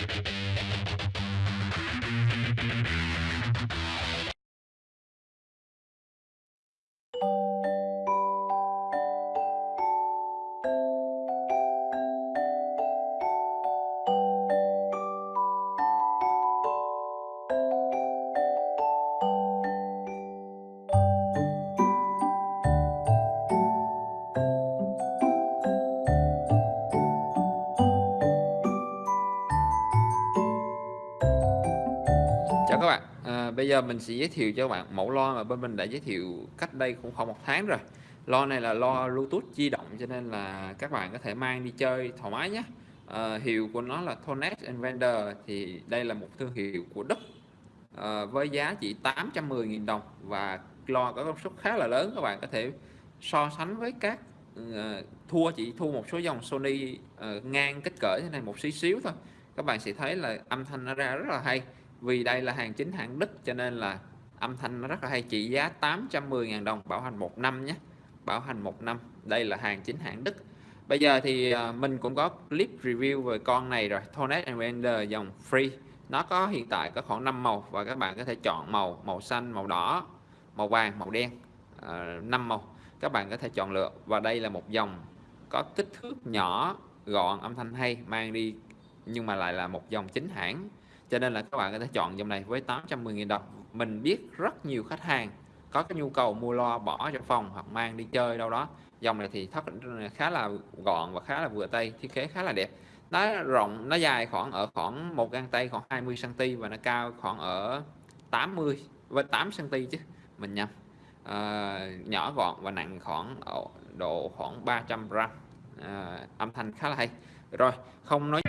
you Chào các bạn, à, bây giờ mình sẽ giới thiệu cho các bạn mẫu loa mà bên mình đã giới thiệu cách đây cũng khoảng một tháng rồi. Loa này là loa Bluetooth di động cho nên là các bạn có thể mang đi chơi thoải mái nhé. À, hiệu của nó là Tonet Invader thì đây là một thương hiệu của Đức. À, với giá chỉ 810.000 đồng và loa có công suất khá là lớn các bạn có thể so sánh với các uh, thua chỉ thua một số dòng Sony uh, ngang kích cỡ thế này một xíu xíu thôi. Các bạn sẽ thấy là âm thanh nó ra rất là hay vì đây là hàng chính hãng Đức cho nên là âm thanh nó rất là hay. Trị giá 810.000 đồng bảo hành một năm nhé. Bảo hành một năm. Đây là hàng chính hãng Đức. Bây giờ thì à, mình cũng có clip review về con này rồi. Tonet Render dòng free. Nó có hiện tại có khoảng 5 màu và các bạn có thể chọn màu màu xanh màu đỏ màu vàng màu đen à, 5 màu. Các bạn có thể chọn lựa. Và đây là một dòng có kích thước nhỏ gọn âm thanh hay mang đi nhưng mà lại là một dòng chính hãng cho nên là các bạn có thể chọn dòng này với 810.000 đồng. Mình biết rất nhiều khách hàng có cái nhu cầu mua loa bỏ trong phòng hoặc mang đi chơi đâu đó. Dòng này thì thấp khá là gọn và khá là vừa tay thiết kế khá là đẹp. Nó rộng nó dài khoảng ở khoảng một găng tay khoảng 20 cm và nó cao khoảng ở 80 với 8 cm chứ mình nhầm. À, nhỏ gọn và nặng khoảng độ khoảng 300 gram. À, âm thanh khá là hay. Rồi không nói